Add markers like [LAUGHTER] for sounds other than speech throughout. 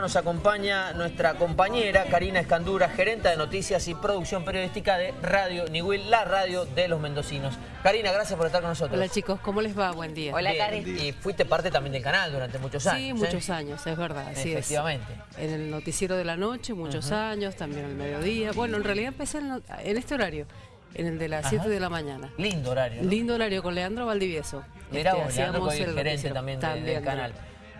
Nos acompaña nuestra compañera Karina Escandura, gerente de noticias y producción periodística de Radio Niwil, la radio de los mendocinos. Karina, gracias por estar con nosotros. Hola chicos, ¿cómo les va? Buen día. Hola Karina. Y fuiste parte también del canal durante muchos años. Sí, ¿eh? muchos años, es verdad. Así Efectivamente. Es. En el noticiero de la noche, muchos años, también al mediodía. Bueno, en realidad empecé en, en este horario, en el de las 7 de la mañana. Lindo horario. ¿no? Lindo horario con Leandro Valdivieso. Mirá Este, vos, Leandro, el gerente también, de- También, del canal.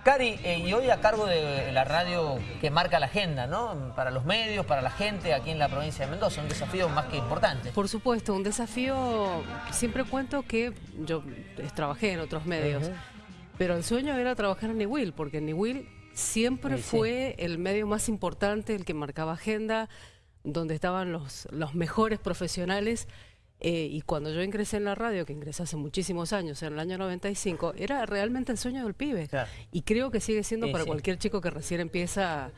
Cari, eh, y hoy a cargo de la radio que marca la agenda, ¿no? Para los medios, para la gente aquí en la provincia de Mendoza, un desafío más que importante. Por supuesto, un desafío, siempre cuento que yo trabajé en otros medios, pero el sueño era trabajar en Niwil, porque Niwil siempre Sí, sí. fue el medio más importante, el que marcaba agenda, donde estaban los, los mejores profesionales. Eh, y cuando yo ingresé en la radio, que ingresé hace muchísimos años, en el año 95, era realmente el sueño del pibe. Claro. Y creo que sigue siendo Sí, para sí. cualquier chico que recién empieza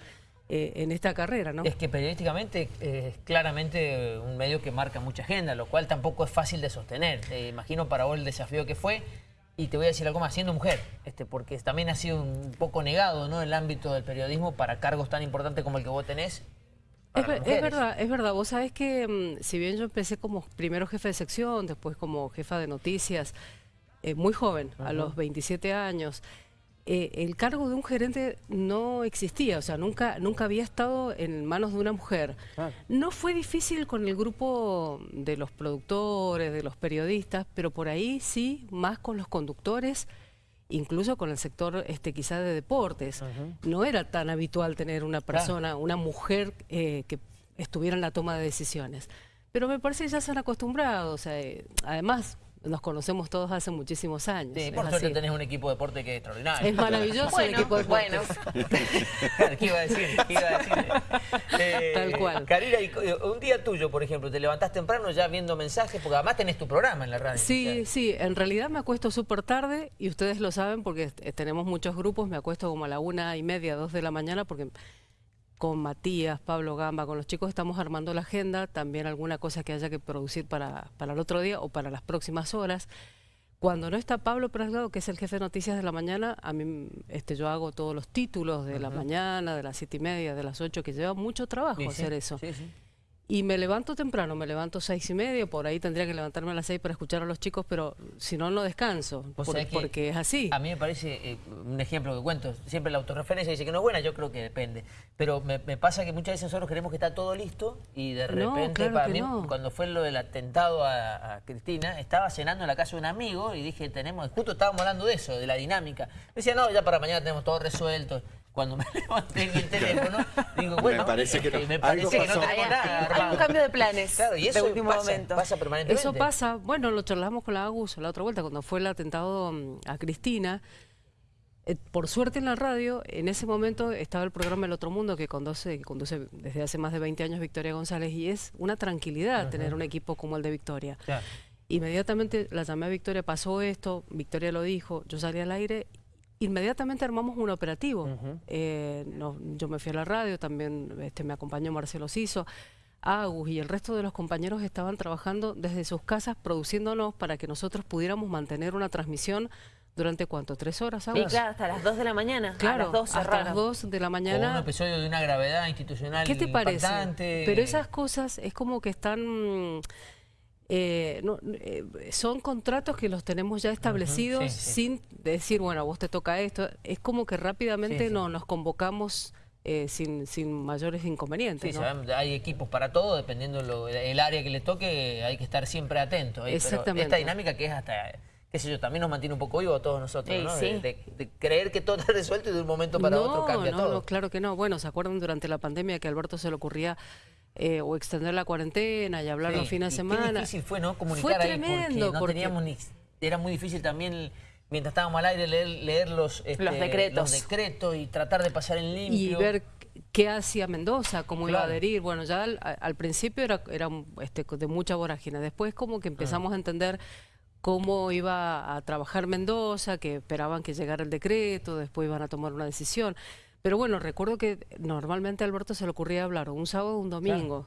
eh, en esta carrera, ¿no? Es que periodísticamente eh, es claramente un medio que marca mucha agenda, lo cual tampoco es fácil de sostener. Te imagino para vos el desafío que fue. Y te voy a decir algo más, siendo mujer, este, porque también ha sido un poco negado ¿no? el ámbito del periodismo para cargos tan importantes como el que vos tenés. Es, es verdad, es verdad. Vos sabés que mm, si bien yo empecé como primero jefe de sección, después como jefa de noticias, eh, muy joven, a los 27 años, eh, el cargo de un gerente no existía, o sea, nunca, nunca había estado en manos de una mujer. No fue difícil con el grupo de los productores, de los periodistas, pero por ahí sí, más con los conductores incluso con el sector este quizá de deportes. No era tan habitual tener una persona, una mujer eh, que estuviera en la toma de decisiones. Pero me parece que ya se han acostumbrado, o sea, eh, además nos conocemos todos hace muchísimos años. Sí, por suerte tenés un equipo de deporte que es extraordinario. Es maravilloso el Bueno, equipo de bueno. [LAUGHS] ¿Qué iba a decir? ¿Qué iba a decir? [LAUGHS] Eh, Tal cual. Karina, y, eh, un día tuyo, por ejemplo, te levantás temprano ya viendo mensajes, porque además tenés tu programa en la radio. Sí, sí, en realidad me acuesto súper tarde y ustedes lo saben porque eh, tenemos muchos grupos, me acuesto como a la una y media, dos de la mañana porque con Matías, Pablo Gamba, con los chicos estamos armando la agenda, también alguna cosa que haya que producir para, para el otro día o para las próximas horas. Cuando no está Pablo Prasgado, que es el jefe de noticias de la mañana, a mí este, yo hago todos los títulos de la mañana, de las siete y media, de las ocho, que lleva mucho trabajo sí, sí, hacer eso. Sí. Y me levanto temprano, me levanto seis y media, por ahí tendría que levantarme a las seis para escuchar a los chicos, pero si no, no descanso, por- porque es así. A mí me parece, eh, un ejemplo que cuento, siempre la autorreferencia dice que no es buena, yo creo que depende. Pero me, me pasa que muchas veces nosotros creemos que está todo listo y de No, repente, claro para mí, no. cuando fue lo del atentado a, a Cristina, estaba cenando en la casa de un amigo y dije, tenemos, justo estábamos hablando de eso, de la dinámica. Me decía, no, ya para mañana tenemos todo resuelto. Cuando me [LAUGHS] levanté en el teléfono, digo, bueno, parece que no. este, me parece que no Hay, nada hay un cambio de planes Claro, y de eso último pasa, momento. pasa permanentemente. Eso pasa, bueno, lo charlamos con la Agus la otra vuelta, cuando fue el atentado mm, a Cristina. Eh, por suerte en la radio, en ese momento estaba el programa El Otro Mundo que conduce, que conduce desde hace más de 20 años Victoria González y es una tranquilidad tener un equipo como el de Victoria. Claro. Inmediatamente la llamé a Victoria, pasó esto, Victoria lo dijo, yo salí al aire, inmediatamente armamos un operativo. Eh, no- yo me fui a la radio, también este, me acompañó Marcelo Siso, Agus y el resto de los compañeros estaban trabajando desde sus casas produciéndonos para que nosotros pudiéramos mantener una transmisión durante cuánto, tres horas, Sí, Agus. claro, hasta las 2 de la mañana. Claro, a las 2 hasta las 2 de la Con un mañana. episodio de una gravedad institucional ¿Qué te parece? Pero esas cosas es como que están... eh, no, eh, son contratos que los tenemos ya establecidos sí. sin decir, bueno, a vos te toca esto. Es como que rápidamente Sí. No, nos convocamos eh, sin, sin mayores inconvenientes. Sí, ¿no? sabemos, hay equipos para todo, dependiendo lo, el área que le toque, hay que estar siempre atento. pero Exactamente. esta dinámica que es hasta, qué sé yo, también nos mantiene un poco vivos a todos nosotros, Sí, ¿no? sí. De, de- de creer que todo [LAUGHS] está resuelto y de un momento para no, otro cambia no, todo. no, claro que no. Bueno, ¿se acuerdan durante la pandemia que a Alberto se le ocurría eh, o extender la cuarentena y hablar Sí, los fines de semana? Qué difícil fue, ¿no? Comunicar Fue ahí tremendo, porque no porque- teníamos ni... Era muy difícil también, mientras estábamos al aire, leer, leer los, este, Los decretos. los decretos y tratar de pasar en limpio. y ver qué hacía Mendoza, cómo iba a Claro. adherir. Bueno, ya al, al principio era, era este, de mucha vorágine. Después como que empezamos a entender cómo iba a trabajar Mendoza, que esperaban que llegara el decreto, después iban a tomar una decisión. Pero bueno, recuerdo que normalmente a Alberto se le ocurría hablar un sábado o un domingo.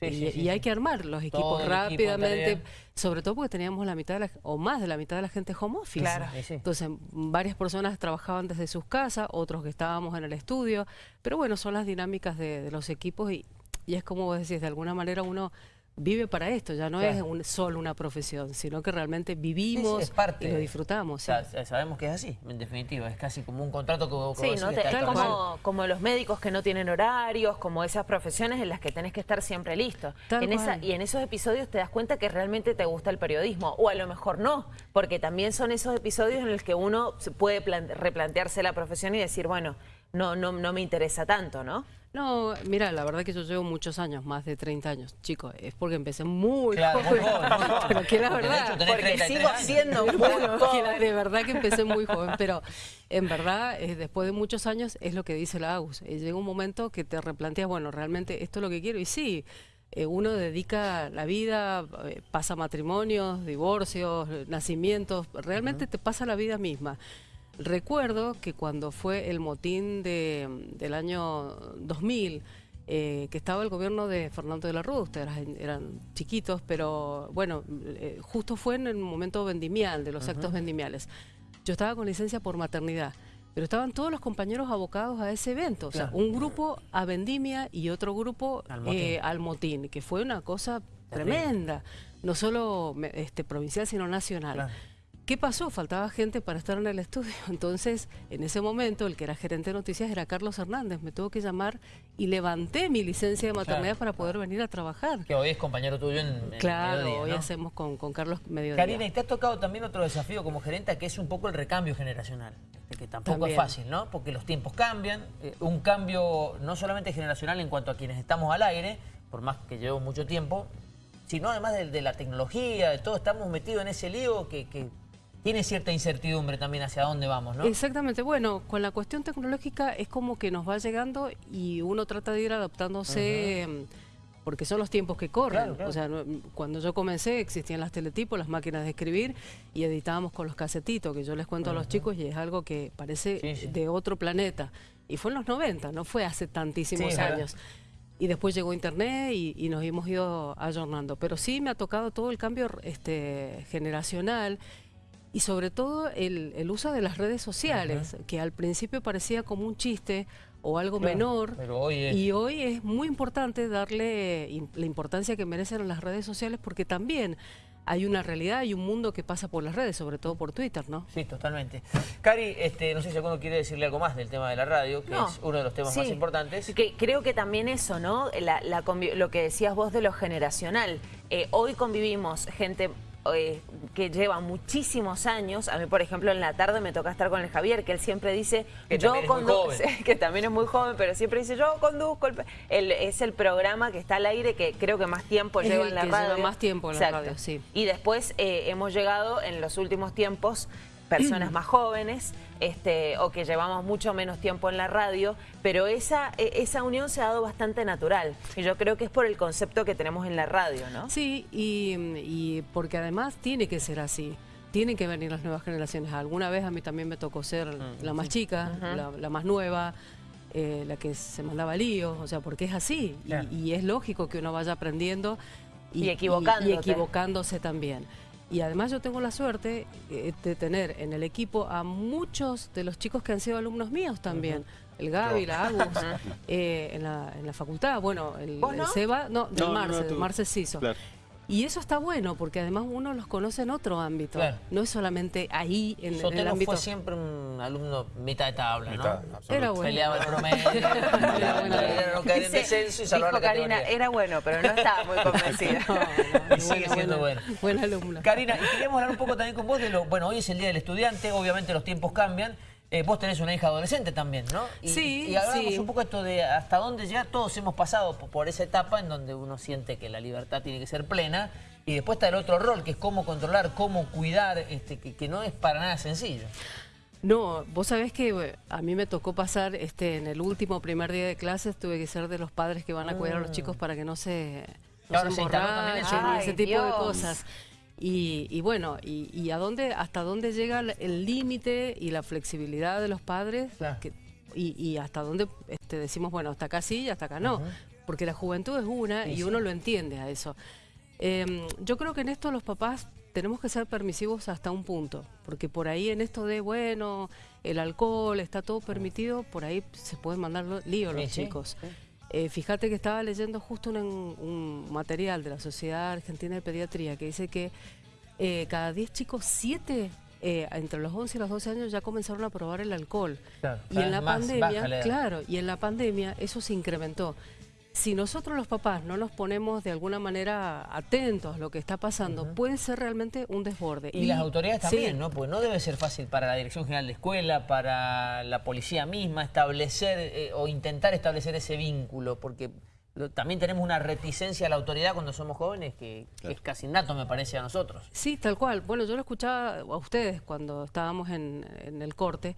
Sí, y, sí, sí, y hay que armar los equipos Todo equipo rápidamente, sobre todo porque teníamos la mitad de la, o más de la mitad de la gente home office. Claro. Sí, sí. Entonces, varias personas trabajaban desde sus casas, otros que estábamos en el estudio, pero bueno, son las dinámicas de, de los equipos y, y es como vos decís, de alguna manera uno vive para esto, ya no Claro. es un- solo una profesión, sino que realmente vivimos sí, es parte. y lo disfrutamos. O sea, sabemos que es así, en definitiva. Es casi como un contrato que, vos- que Sí, no te- como, como los médicos que no tienen horarios, como esas profesiones en las que tenés que estar siempre listo. Tal En esa, cual. y en esos episodios te das cuenta que realmente te gusta el periodismo, o a lo mejor no, porque también son esos episodios en los que uno se puede plan- replantearse la profesión y decir, bueno, no, no, no me interesa tanto, ¿no? No, mira, la verdad que yo llevo muchos años, más de 30 años. Chicos, es porque empecé muy Claro, joven. Pero que la Porque de verdad. hecho tenés Porque 33 sigo años. siendo [LAUGHS] muy joven. de verdad que empecé muy joven, pero en verdad, eh, después de muchos años, es lo que dice la AUS. Eh, llega un momento que te replanteas, bueno, realmente esto es lo que quiero. Y sí, eh, uno dedica la vida, pasa matrimonios, divorcios, nacimientos, realmente te pasa la vida misma. Recuerdo que cuando fue el motín de, del año 2000, eh, que estaba el gobierno de Fernando de la Rúa, ustedes eran, eran chiquitos, pero bueno, eh, justo fue en el momento vendimial, de los actos vendimiales. Yo estaba con licencia por maternidad, pero estaban todos los compañeros abocados a ese evento, o sea, un grupo a vendimia y otro grupo Al motín. eh, al motín, que fue una cosa Terrible. tremenda, no solo este, provincial, sino nacional. Claro. ¿Qué pasó? Faltaba gente para estar en el estudio. [LAUGHS] Entonces, en ese momento, el que era gerente de noticias era Carlos Hernández. Me tuvo que llamar y levanté mi licencia de maternidad Claro. para poder venir a trabajar. Que hoy es compañero tuyo en, en Claro, Mediodía, hoy hacemos con, con Carlos mediodía. Karina, y te ha tocado también otro desafío como gerenta, que es un poco el recambio generacional, este, que tampoco También. es fácil, ¿no? Porque los tiempos cambian, eh, un cambio no solamente generacional en cuanto a quienes estamos al aire, por más que llevo mucho tiempo, sino además de, de la tecnología, de todo, estamos metidos en ese lío que, que tiene cierta incertidumbre también hacia dónde vamos, ¿no? Exactamente, bueno, con la cuestión tecnológica es como que nos va llegando y uno trata de ir adaptándose mm, porque son los tiempos que corren. Claro, claro. O sea, no- cuando yo comencé existían las teletipos, las máquinas de escribir y editábamos con los casetitos, que yo les cuento a los chicos y es algo que parece Sí, sí. de otro planeta. Y fue en los 90, no fue hace tantísimos Sí, ¿verdad? años. Y después llegó Internet y, y nos hemos ido ayornando. Pero sí me ha tocado todo el cambio este, generacional y sobre todo el, el uso de las redes sociales, que al principio parecía como un chiste o algo Claro, menor. pero hoy es- Y hoy es muy importante darle la importancia que merecen las redes sociales porque también hay una realidad, hay un mundo que pasa por las redes, sobre todo por Twitter, ¿no? Sí, totalmente. Cari, este, no sé si alguno quiere decirle algo más del tema de la radio, que No. es uno de los temas más importantes. Que creo que también eso, ¿no? La- la lo que decías vos de lo generacional. Eh, hoy convivimos gente eh, que lleva muchísimos años. A mí, por ejemplo, en la tarde me toca estar con el Javier, que él siempre dice... Que yo también es muy condu- joven. [LAUGHS] que también es muy joven, pero siempre dice, yo conduzco. El, pe-". El- es el programa que está al aire que creo que más tiempo Es lleva el en la que lleva radio. más tiempo en la radio, sí. Y después eh, hemos llegado en los últimos tiempos personas [CLEARS THROAT] más jóvenes este, o que llevamos mucho menos tiempo en la radio, pero esa, e- esa unión se ha dado bastante natural. Y yo creo que es por el concepto que tenemos en la radio, ¿no? Sí, y, y porque además tiene que ser así. Tienen que venir las nuevas generaciones. Alguna vez a mí también me tocó ser Mm, la más chica, la, la más nueva, eh, la que se mandaba líos, o sea, porque es así. Y- Claro. Y, es lógico que uno vaya aprendiendo y equivocándose también. Y además yo tengo la suerte eh, de tener en el equipo a muchos de los chicos que han sido alumnos míos también. El Gaby, la Agus, [LAUGHS] eh, en, la, en la facultad, bueno, el, ¿Vos el no? Seba, no, del No, Marce, del Marce. Claro. Y eso está bueno, porque además uno los conoce en otro ámbito. Claro. No es solamente ahí, en, en el Sotelo ámbito. fue siempre un alumno mitad de tabla, Mitad, ¿no? absoluto. Era bueno. Peleaba el promedio, [LAUGHS] bueno. era no caer en Dice- descenso y salvar dijo la Karina, era bueno, pero no estaba muy [LAUGHS] convencida. No, no, Y sigue siendo bueno. buena alumna. Karina, y queríamos hablar un poco también con vos de lo... Bueno, hoy es el Día del Estudiante, obviamente los tiempos cambian. Eh, vos tenés una hija adolescente también, ¿no? Y, Sí, Y hablábamos sí. un poco esto de hasta dónde ya todos hemos pasado por, esa etapa en donde uno siente que la libertad tiene que ser plena. Y después está el otro rol, que es cómo controlar, cómo cuidar, este, que, que no es para nada sencillo. No, vos sabés que eh, a mí me tocó pasar este en el último primer día de clases, tuve que ser de los padres que van a cuidar a los chicos para que no se, no se se también eso. y ese Ay, tipo de cosas. Y, y bueno, y, y a dónde, hasta dónde llega el- límite y la flexibilidad de los padres Claro. que- y, y hasta dónde este, decimos, bueno, hasta acá sí y hasta acá no. porque la juventud es una y uno lo entiende a eso. Em, yo creo que en esto los papás tenemos que ser permisivos hasta un punto, porque por ahí en esto de, bueno, el alcohol está todo permitido, por ahí se pueden mandar lío los chicos. Eh, fíjate que estaba leyendo justo un, material de la Sociedad Argentina de Pediatría que dice que eh, cada 10 chicos, 7 eh, entre los 11 y los 12 años ya comenzaron a probar el alcohol. y en la pandemia, claro, y en la pandemia eso se incrementó si nosotros los papás no nos ponemos de alguna manera atentos a lo que está pasando, puede ser realmente un desborde. Y, las autoridades también, ¿no? Porque no debe ser fácil para la Dirección General de Escuela, para la policía misma, establecer eh, o intentar establecer ese vínculo, porque también tenemos una reticencia a la autoridad cuando somos jóvenes que, es casi innato, me parece, a nosotros. Sí, tal cual. Bueno, yo lo escuchaba a ustedes cuando estábamos en, en el corte,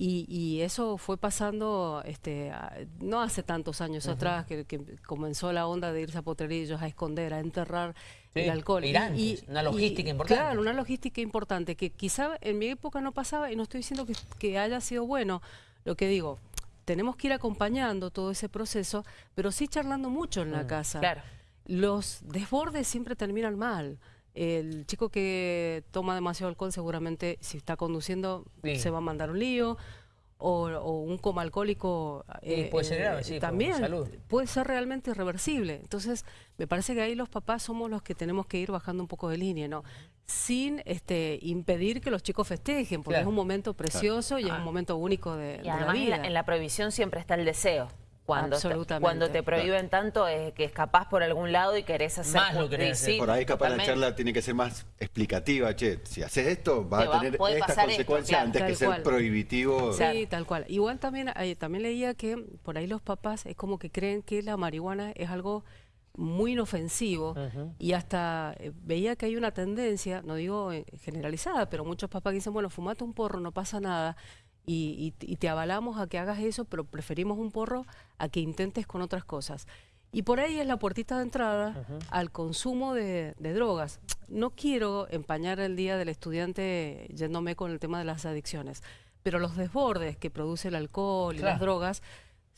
y, eso fue pasando este, no hace tantos años atrás que, comenzó la onda de irse a potrerillos, a esconder, a enterrar el alcohol. y, una logística importante. Claro, una logística importante que quizá en mi época no pasaba y no estoy diciendo que, haya sido bueno. Lo que digo, tenemos que ir acompañando todo ese proceso, pero sí charlando mucho en la mm, casa. Claro. Los desbordes siempre terminan mal el chico que toma demasiado alcohol seguramente si está conduciendo se va a mandar un lío o, un coma alcohólico eh, puede ser grave, sí, también puede ser realmente irreversible. Entonces, me parece que ahí los papás somos los que tenemos que ir bajando un poco de línea, ¿no? Sin este, impedir que los chicos festejen, porque es un momento precioso y es un ah. momento único de, la vida. En la, en la prohibición siempre está el deseo cuando, cuando te prohíben tanto es que escapás por algún lado y querés hacer... Más lo querés hacer. Por ahí capaz la charla tiene que ser más explicativa, che, si haces esto vas a tener estas consecuencias antes que ser prohibitivo. Sí, tal cual. Igual también, también leía que por ahí los papás es como que creen que la marihuana es algo muy inofensivo y hasta eh, veía que hay una tendencia, no digo eh, generalizada, pero muchos papás dicen, bueno, fumate un porro, no pasa nada y, te avalamos a que hagas eso, pero preferimos un porro a que intentes con otras cosas. Y por ahí es la puertita de entrada al consumo de, drogas. No quiero empañar el día del estudiante yéndome con el tema de las adicciones, pero los desbordes que produce el alcohol y las drogas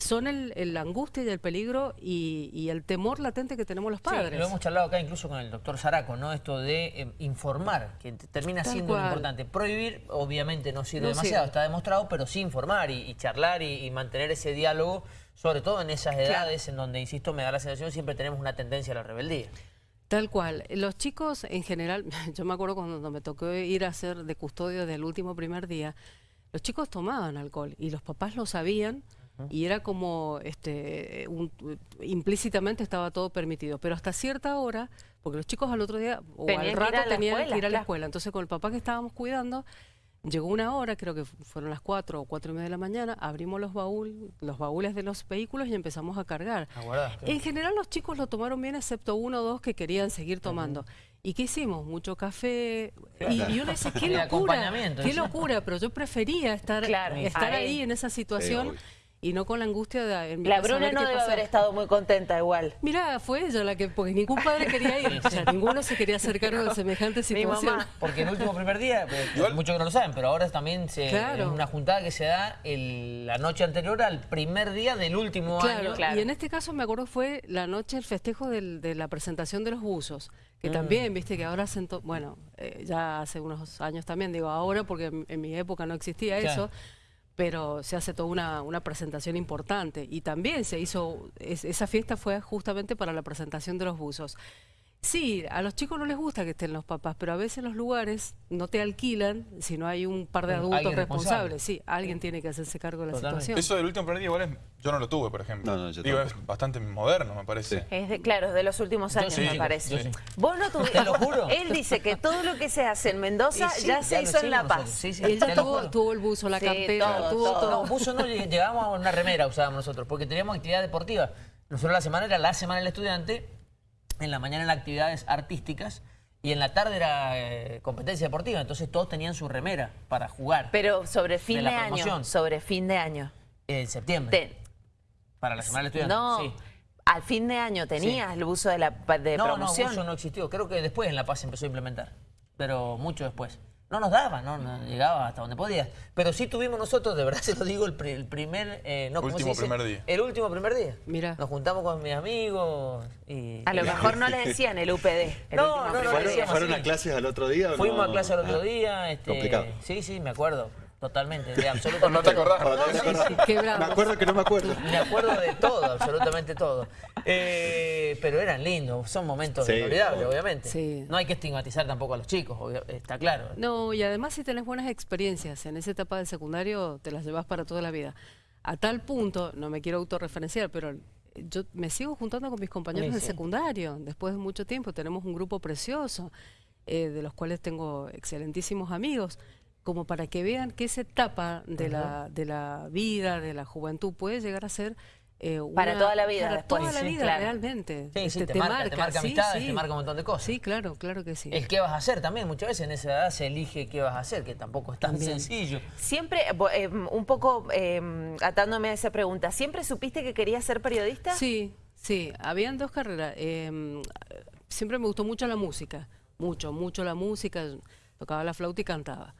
son el, la angustia y el peligro y, el temor latente que tenemos los padres. lo hemos charlado acá incluso con el doctor Zaraco, ¿no? Esto de eh, informar, que termina siendo importante. Prohibir, obviamente, no sirve demasiado, está demostrado, pero sí informar y, charlar y, mantener ese diálogo, sobre todo en esas edades en donde, insisto, me da la sensación siempre tenemos una tendencia a la rebeldía. Tal cual. Los chicos en general, [LAUGHS] yo me acuerdo cuando me tocó ir a hacer de custodio del último primer día, los chicos tomaban alcohol y los papás lo sabían, y era como este implícitamente estaba todo permitido, pero hasta cierta hora, porque los chicos al otro día o al rato tenían que ir a la escuela, entonces con el papá que estábamos cuidando, llegó una hora, creo que fueron las cuatro o cuatro y media de la mañana, abrimos los baúles, los baúles de los vehículos y empezamos a cargar. en general los chicos lo tomaron bien, excepto uno o dos que querían seguir tomando. ¿Y qué hicimos? Mucho café. Y, y, uno dice, qué locura, qué locura, pero yo prefería estar, estar ahí. en esa situación y no con la angustia de... la Bruna no debe haber estado muy contenta igual. Mira, fue ella la que, porque ningún padre quería ir, o sea, ninguno se quería hacer cargo de semejante situación. Porque el último primer día, pues, muchos que no lo saben, pero ahora también se, es una juntada que se da la noche anterior al primer día del último año. Claro. Y en este caso me acuerdo fue la noche, el festejo de la presentación de los buzos, que mm. también, viste, que ahora bueno, eh, ya hace unos años también, digo ahora porque en, mi época no existía eso, pero se hace toda una, una, presentación importante y también se hizo, esa fiesta fue justamente para la presentación de los buzos. Sí, a los chicos no les gusta que estén los papás, pero a veces los lugares no te alquilan si no hay un par de adultos responsables. Sí, alguien tiene que hacerse cargo de la situación. Eso del último primer día igual es, yo no lo tuve, por ejemplo. No, no, yo Digo, es bastante moderno, me parece. Es de, claro, es de los últimos años, me parece. Vos no tuviste. [LAUGHS] Te lo juro. [LAUGHS] Él dice que todo lo que se hace en Mendoza ya se hizo en La Paz. Sí, sí, Él ya tuvo, tuvo, el buzo, la cartera, tuvo todo. No, buzo no, llegábamos a una remera, usábamos nosotros, porque teníamos actividad deportiva. Nosotros la semana era la semana del estudiante en la mañana eran actividades artísticas y en la tarde era eh, competencia deportiva, entonces todos tenían su remera para jugar. Pero sobre fin de, año, sobre fin de año. En septiembre. Para la semana del estudiante, no. Sí. Al fin de año tenías el uso de la de no, promoción. No, no, uso no existió. Creo que después en La Paz se empezó a implementar, pero mucho después. No nos daba, no, llegaba hasta donde podías. Pero sí tuvimos nosotros, de verdad [LAUGHS] se lo digo, el, primer... Eh, no, último primer día. El último primer día. Mira. Nos juntamos con mis amigos y... A lo mejor no le [LAUGHS] decían el UPD. no, no, no, ¿Fueron, ¿Fueron a clases al otro día? Fuimos a clases al otro ah, día. Este, complicado. Sí, sí, me acuerdo. Totalmente, de [LAUGHS] absolutamente ¿No te acordás? me acuerdo que no me acuerdo. Me acuerdo de todo, absolutamente todo. Eh, pero eran lindos, son momentos inolvidables, obviamente. No hay que estigmatizar tampoco a los chicos, está claro. No, y además si tenés buenas experiencias en esa etapa del secundario, te las llevas para toda la vida. A tal punto, no me quiero autorreferenciar, pero yo me sigo juntando con mis compañeros del secundario. Después de mucho tiempo tenemos un grupo precioso, eh, de los cuales tengo excelentísimos amigos como para que vean que esa etapa de, la, de la vida, de la juventud, puede llegar a ser eh, para toda la vida. Para toda la vida, realmente. Sí, sí, te, marca, te marca amistades, te marca un montón de cosas. Sí, claro, claro que sí. El qué vas a hacer también, muchas veces en esa edad se elige qué vas a hacer, que tampoco es tan sencillo. Siempre, eh, un poco eh, atándome a esa pregunta, ¿siempre supiste que querías ser periodista? Sí, sí, habían dos carreras. siempre me gustó mucho la música, mucho, mucho la música, tocaba la flauta y cantaba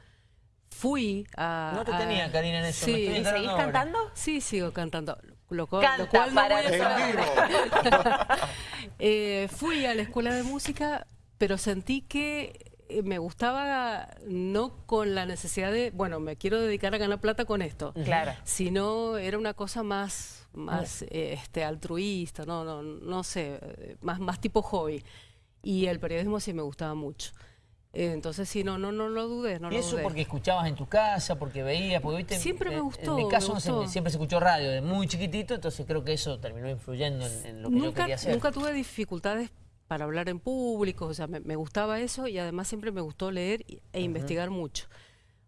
fui a... No te tenía, Karina, en eso. Sí. ¿Y seguís cantando? Sí, sigo cantando. Lo, cual, Canta lo cual para [LAUGHS] eh, fui a la escuela de música, pero sentí que eh, me gustaba no con la necesidad de, bueno, me quiero dedicar a ganar plata con esto. Claro. Sino era una cosa más, más este, altruista, no, no, no sé, eh, más, más tipo hobby. Y el periodismo sí me gustaba mucho. Entonces sí, no, no, no lo dudes, no ¿Y eso porque escuchabas en tu casa, porque veías, porque viste... Siempre me gustó, En mi caso siempre se escuchó radio de muy chiquitito, entonces creo que eso terminó influyendo en, lo que yo quería hacer. Nunca tuve dificultades para hablar en público, o sea, me, gustaba eso y además siempre me gustó leer e investigar mucho.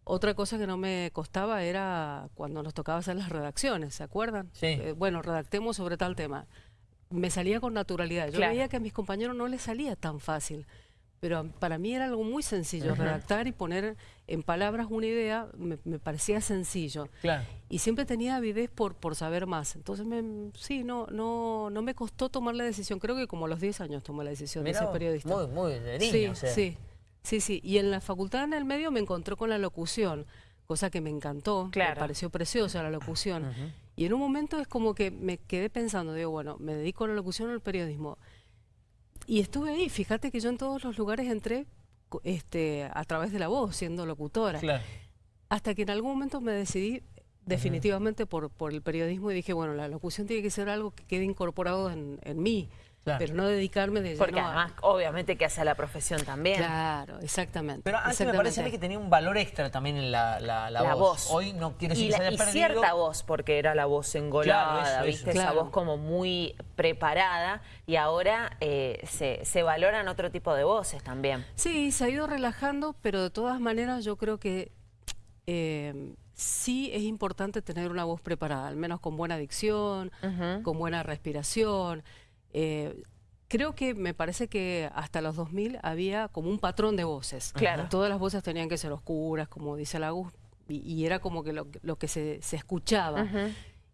Otra cosa que no me costaba era cuando nos tocaba hacer las redacciones, ¿se acuerdan? Sí. Eh, bueno, redactemos sobre tal tema. Me salía con naturalidad. Yo veía que a mis compañeros no les salía tan fácil pero para mí era algo muy sencillo, redactar y poner en palabras una idea me, parecía sencillo. Y siempre tenía avidez por, por saber más. Entonces, me, sí, no, no, no me costó tomar la decisión. Creo que como a los 10 años tomé la decisión de ser periodista. Muy, muy de niño, sí, sí, sí, sí. Y en la facultad en el medio me encontré con la locución, cosa que me encantó, me pareció preciosa la locución. Y en un momento es como que me quedé pensando, digo, bueno, me dedico a la locución o al periodismo y estuve ahí, fíjate que yo en todos los lugares entré este, a través de la voz, siendo locutora. Hasta que en algún momento me decidí definitivamente por, por el periodismo y dije, bueno, la locución tiene que ser algo que quede incorporado en, en mí. Pero no dedicarme de Porque además, obviamente, que hace la profesión también. Claro, exactamente. Pero antes me parece que tenía un valor extra también en la, la, voz. Hoy no quiero decir y, que se y cierta voz, porque era la voz engolada, ¿viste? Esa voz como muy preparada. Y ahora eh, se, se valoran otro tipo de voces también. Sí, se ha ido relajando, pero de todas maneras yo creo que... Eh, sí es importante tener una voz preparada, al menos con buena dicción, con buena respiración. Eh, creo que me parece que hasta los 2000 había como un patrón de voces. Claro. Todas las voces tenían que ser oscuras, como dice Lagus, y, y era como que lo, que se, escuchaba.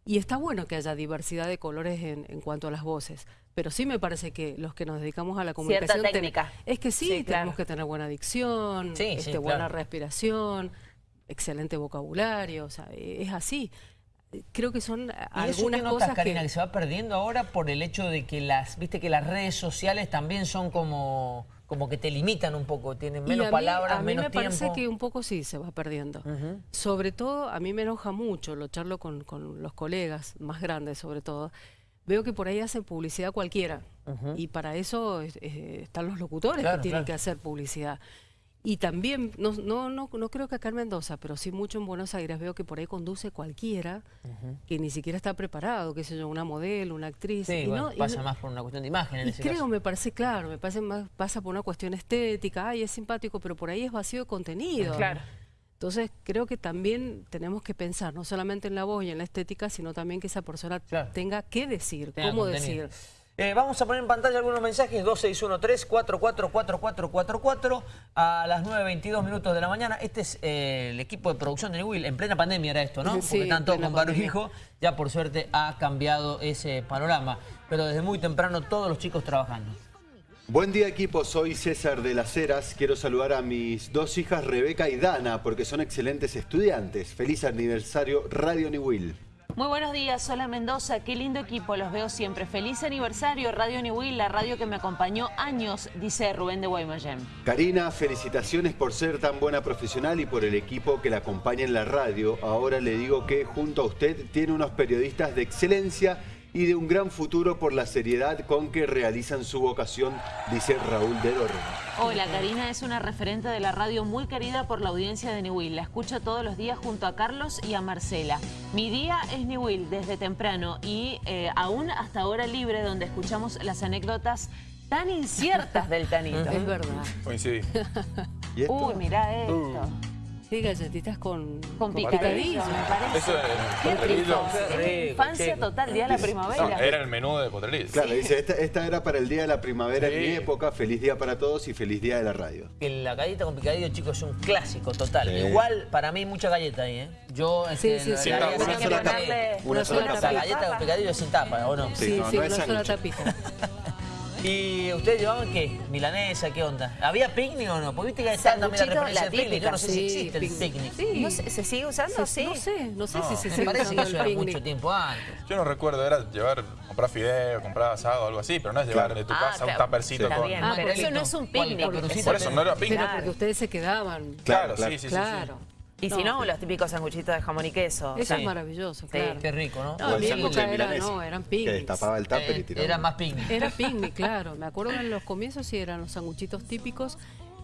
Y está bueno que haya diversidad de colores en, cuanto a las voces. Pero sí me parece que los que nos dedicamos a la comunicación... Cierta técnica. Es que sí, tenemos que tener buena dicción, este, buena respiración, excelente vocabulario, o sea, es así creo que son algunas cosas Karina, que... se va perdiendo ahora por el hecho de que las, viste que las redes sociales también son como como que te limitan un poco, tienen menos palabras, menos tiempo. A mí me parece que un poco sí se va perdiendo. Sobre todo, a mí me enoja mucho, lo charlo con, con los colegas, más grandes sobre todo, veo que por ahí hacen publicidad cualquiera. Y para eso están los locutores que tienen que hacer publicidad. Y también, no, no, no, no creo que acá en Mendoza, pero sí mucho en Buenos Aires, veo que por ahí conduce cualquiera que ni siquiera está preparado, qué sé yo, una modelo, una actriz. Sí, y pasa más por una cuestión de imagen en y creo, me parece claro, me parece más, pasa por una cuestión estética, ay, es simpático, pero por ahí es vacío de contenido. Claro. Entonces creo que también tenemos que pensar, no solamente en la voz y en la estética, sino también que esa persona tenga qué decir, cómo decir. Eh, vamos a poner en pantalla algunos mensajes, 2613-444444 a las 9.22 minutos de la mañana. Este es eh, el equipo de producción de Will, en plena pandemia era esto, ¿no? Sí, Porque están todos con barbijo, ya por suerte ha cambiado ese panorama. Pero desde muy temprano todos los chicos trabajando. Buen día equipo, soy César de las Heras. Quiero saludar a mis dos hijas Rebeca y Dana porque son excelentes estudiantes. Feliz aniversario Radio New Will. Muy buenos días, Sola Mendoza, qué lindo equipo, los veo siempre. Feliz aniversario Radio New Will, la radio que me acompañó años, dice Rubén de Guaymallén. Karina, felicitaciones por ser tan buena profesional y por el equipo que la acompaña en la radio. Ahora le digo que junto a usted tiene unos periodistas de excelencia y de un gran futuro por la seriedad con que realizan su vocación, dice Raúl de Dorre. Hola, Karina es una referente de la radio muy querida por la audiencia de Newell. La escucho todos los días junto a Carlos y a Marcela. Mi día es Newell desde temprano y eh, aún hasta ahora libre donde escuchamos las anécdotas tan inciertas del Tanito. [LAUGHS] Es verdad. Coincidí. Uy, mirá esto. Uh. Sí, galletitas con, con picadillo, me parece. Eso es Qué Infancia total, día de la primavera. era el menú de potrerillo. Claro, dice, esta, era para el día de la primavera en mi época. Feliz día para todos y feliz día de la radio. La galleta con picadillo, chicos, es un clásico total. Igual, para mí, mucha galleta ahí, ¿eh? Yo, sí, sí, sí. una, sola tapa. Una sola tapa. La galleta con picadillo sin tapa, ¿o no? Sí, sí, una sola tapita. [LAUGHS] ¿Y ustedes llevaban qué? ¿Milanesa? ¿Qué onda? ¿Había picnic o no? Porque viste que está también la referencia del picnic. Yo no sé si existe el picnic. Sí. No sé, ¿Se sigue usando? Sí. No sé, no sé si se sigue usando parece que eso era mucho tiempo antes. Yo no recuerdo, era llevar, comprar fideo, comprar asado, algo así, pero no es llevar de tu ah, casa un tapercito con... Ah, pero eso no es un picnic. Por eso no era picnic. Pero porque ustedes se quedaban. Claro, sí, sí, sí. Y si no, los típicos sanguchitos de jamón y queso. Eso es maravilloso, claro. Qué rico, ¿no? No, en mi época era, no, eran picnics. Que destapaba el tupper y eh, tiraba. [LAUGHS] Era más picnic. Era picnic, claro. Me acuerdo que en los comienzos sí eran los sanguchitos típicos.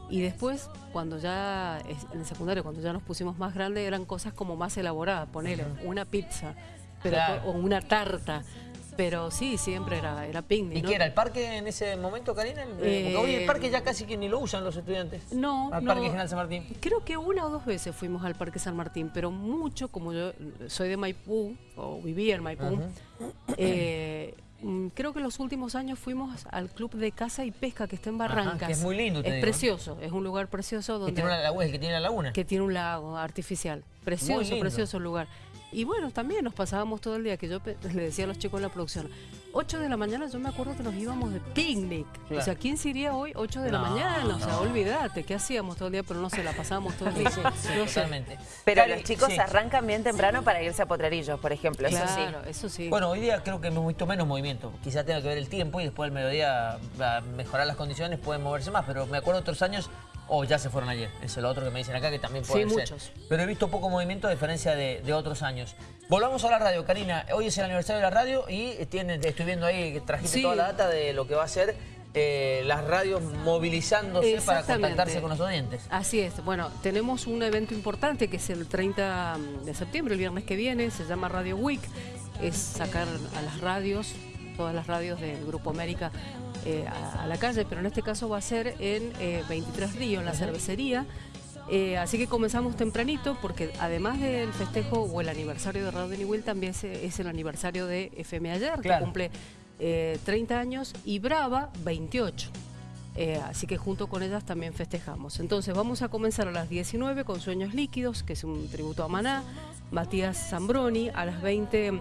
Y después, cuando ya, en el secundario, cuando ya nos pusimos más grandes, eran cosas como más elaboradas. Poner una pizza pero, o una tarta. Pero sí, siempre era, era picnic. ¿Y qué era? ¿El parque en ese momento, Karina? Porque hoy el parque ya casi que ni lo usan los estudiantes. No, Al Parque General San Martín. Creo que una o dos veces fuimos al Parque San Martín, pero mucho, como yo soy de Maipú, o vivía en Maipú, eh, creo que en los últimos años fuimos al Club de Caza y Pesca que está en Barrancas. que es muy lindo, Es precioso, es un lugar precioso donde... Que tiene una laguna, que tiene la laguna. Que tiene un lago artificial. Precioso, precioso lugar. Y bueno, también nos pasábamos todo el día, que yo [LAUGHS] le decía a los chicos en la producción, 8 de la mañana yo me acuerdo que nos íbamos de picnic. O sea, ¿quién se iría hoy 8 de la mañana? O sea, olvídate, ¿qué hacíamos todo el día? Pero no se la pasábamos todo el día. totalmente. Pero los chicos arrancan bien temprano para irse a Potrerillos, por ejemplo, eso sí. eso sí. Bueno, hoy día creo que hemos visto menos movimiento. Quizá tenga que ver el tiempo y después del mediodía a mejorar las condiciones pueden moverse más. Pero me acuerdo otros años o ya se fueron ayer. Eso es lo otro que me dicen acá, que también puede sí, ser. muchos. Pero he visto poco movimiento a diferencia de, otros años. Volvamos a la radio, Karina. Hoy es el aniversario de la radio y tiene, estoy viendo ahí que trajiste toda la data de lo que va a ser eh, las radios movilizándose para contactarse con los oyentes. Así es. Bueno, tenemos un evento importante que es el 30 de septiembre, el viernes que viene, se llama Radio Week. Es sacar a las radios, todas las radios del Grupo América eh, a, la calle, pero en este caso va a ser en 23 eh, Río, en la cervecería. Eh, así que comenzamos tempranito porque además del festejo o el aniversario de Radio Niwil también es, el aniversario de FM Ayer, que cumple 30 años, y Brava 28. así que junto con ellas también festejamos. Entonces vamos a comenzar a las 19 con Sueños Líquidos, que es un tributo a Maná, Matías Zambroni, a las 20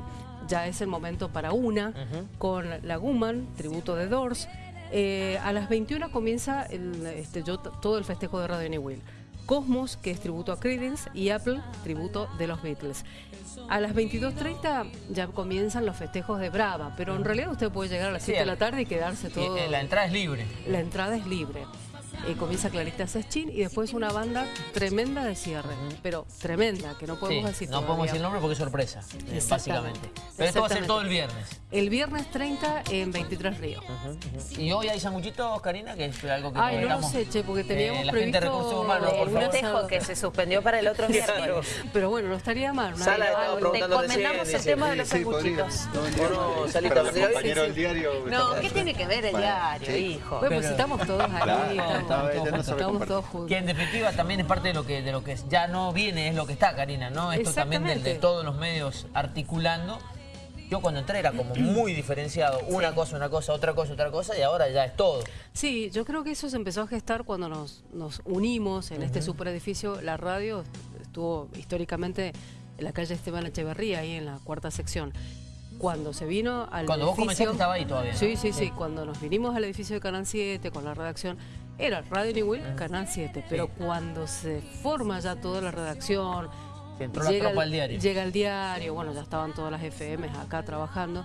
ya es el momento para una, con la Guman, tributo de Doors. Eh, a las 21 comienza el, este, yo, todo el festejo de Radio New Will. Cosmos, que es tributo a Creedence, y Apple, tributo de los Beatles. A las 22.30 ya comienzan los festejos de Brava, pero en realidad usted puede llegar a las 7 de la tarde y quedarse todo... Eh, la entrada es libre. La entrada es libre. Eh, comienza Clarita Seschin y después una banda tremenda de cierre, pero tremenda, que no podemos decir No podemos decir el nombre porque es sorpresa, eh, básicamente. Pero esto va a ser todo el viernes. El viernes 30 en 23 Ríos. ¿Y hoy hay sanguchitos, Karina? Que es algo que Ay, no lo sé, che, porque teníamos eh, la previsto... gente de recursos humanos, por favor. festejo que se suspendió para el otro [LAUGHS] viernes. Pero bueno, no estaría mal. Sala Te comentamos el tema de los sanguchitos. No, Salita, compañero del diario... No, ¿qué tiene que ver el diario, hijo? Bueno, pues estamos todos ahí. Estamos todos juntos. Que en definitiva también es parte de lo que de lo que ya no viene, es lo que está, Karina, ¿no? Esto también de todos los medios articulando yo cuando entré era como muy diferenciado, una cosa, una cosa, otra cosa, otra cosa, y ahora ya es todo. Sí, yo creo que eso se empezó a gestar cuando nos, nos unimos en este superedificio. La radio estuvo históricamente en la calle Esteban Echeverría, ahí en la cuarta sección. cuando se vino al Cuando vos comenzaste estaba ahí todavía. Sí, sí, sí, Cuando nos vinimos al edificio de Canal 7 con la redacción, era Radio New ah. Canal 7. Pero cuando se forma ya toda la redacción... llega, al diario. Llega el diario, bueno, ya estaban todas las FM acá trabajando.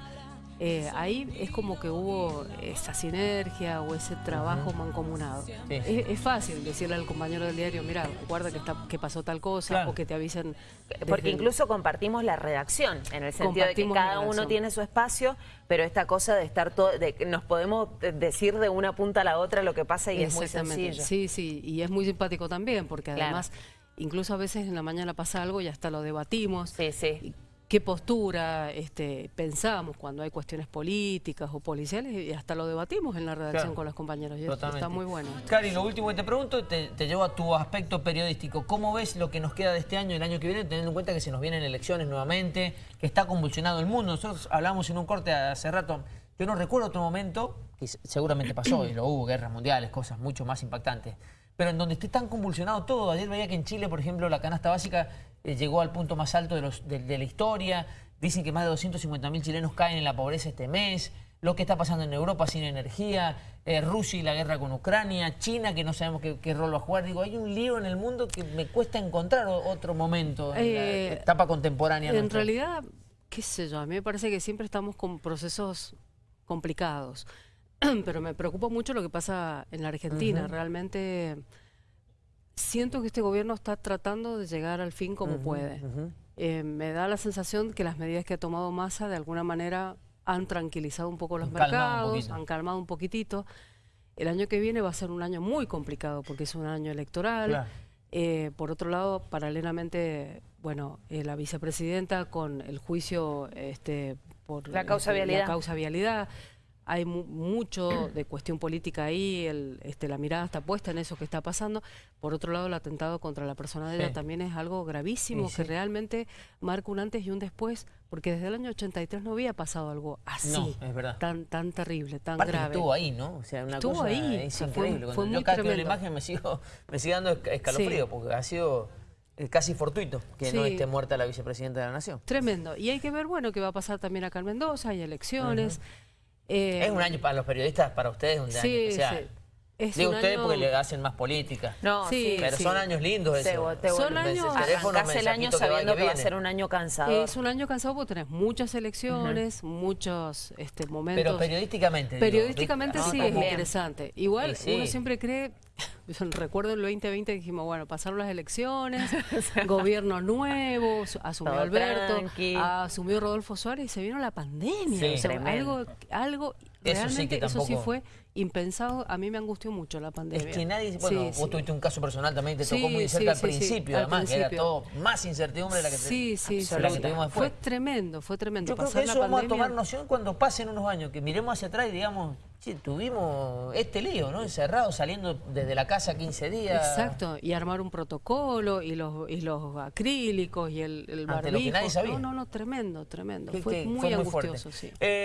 Eh, ahí es como que hubo esa sinergia o ese trabajo mancomunado. Es, fácil decirle al compañero del diario, mira, guarda que, está, que pasó tal cosa o que te avisen. Porque incluso compartimos la redacción, en el sentido de que cada uno tiene su espacio, pero esta cosa de estar todo, de que nos podemos decir de una punta a la otra lo que pasa y es muy sencillo. Sí, sí, y es muy simpático también, porque además... Incluso a veces en la mañana pasa algo y hasta lo debatimos. Sí, sí qué postura este, pensamos cuando hay cuestiones políticas o policiales y hasta lo debatimos en la redacción con los compañeros. Y está muy bueno. Cari, lo último que te pregunto, te, llevo a tu aspecto periodístico. ¿Cómo ves lo que nos queda de este año y el año que viene, teniendo en cuenta que se nos vienen elecciones nuevamente, que está convulsionado el mundo? Nosotros hablamos en un corte hace rato, yo no recuerdo otro momento, que seguramente pasó y lo hubo, guerras mundiales, cosas mucho más impactantes, pero en donde esté tan convulsionado todo. Ayer veía que en Chile, por ejemplo, la canasta básica eh, llegó al punto más alto de, los, de, la historia. Dicen que más de 250.000 chilenos caen en la pobreza este mes. Lo que está pasando en Europa sin energía, eh, Rusia y la guerra con Ucrania, China que no sabemos qué, rol va a jugar. Digo, hay un lío en el mundo que me cuesta encontrar otro momento en la eh, etapa contemporánea. En realidad, qué sé yo, a mí me parece que siempre estamos con procesos complicados. [CLEARS THROAT] pero me preocupa mucho lo que pasa en la Argentina. Realmente siento que este gobierno está tratando de llegar al fin como puede. Eh, me da la sensación que las medidas que ha tomado Massa de alguna manera han tranquilizado un poco los mercados, han calmado un poquitito. El año que viene va a ser un año muy complicado porque es un año electoral. Eh, por otro lado, paralelamente, bueno, eh, la vicepresidenta con el juicio este, por la causa vialidad. La causa vialidad hay mucho de cuestión política ahí, el, este, la mirada está puesta en eso que está pasando. Por otro lado, el atentado contra la persona de ella también es algo gravísimo, que realmente marca un antes y un después, porque desde el año 83 no había pasado algo así, Tan, tan terrible, tan grave. estuvo ahí, ¿no? O sea, una estuvo cosa ahí, es increíble. Fue, yo cada la imagen me, sigo, me sigue dando escalofrío, porque ha sido eh, casi fortuito que no esté muerta la vicepresidenta de la Nación. Tremendo. Y hay que ver, bueno, qué va a pasar también acá en Mendoza, hay elecciones. Eh, es un año para los periodistas, para ustedes, un año especial. Sí. Es Digo ustedes porque le hacen más política. No, sí. Pero son años lindos eso. son años... el año sabiendo que, va, a ser un año cansado. Es un año cansado porque tenés muchas elecciones, muchos este, momentos... Pero periodísticamente. Periodísticamente sí, es interesante. Igual uno siempre cree... [LAUGHS] Recuerdo el 2020 dijimos, bueno, pasaron las elecciones, [LAUGHS] gobierno nuevo, asumió Alberto, asumió Rodolfo Suárez y se vino la pandemia. algo, algo realmente eso sí fue impensado, a mí me angustió mucho la pandemia. Es que nadie, bueno, vos tuviste un caso personal también, te tocó muy cerca al principio, además, que era todo más incertidumbre de la que, sí, sí, la que tuvimos después. Fue tremendo, fue tremendo. Yo creo que eso vamos a tomar noción cuando pasen unos años, que miremos hacia atrás y digamos, sí, tuvimos este lío, ¿no? Encerrado, saliendo desde la casa 15 días. Exacto, y armar un protocolo, y los, y los acrílicos, y el, el barbijo. Ante lo que nadie sabía. No, no, no, tremendo, tremendo. Fue, muy angustioso, sí. Eh,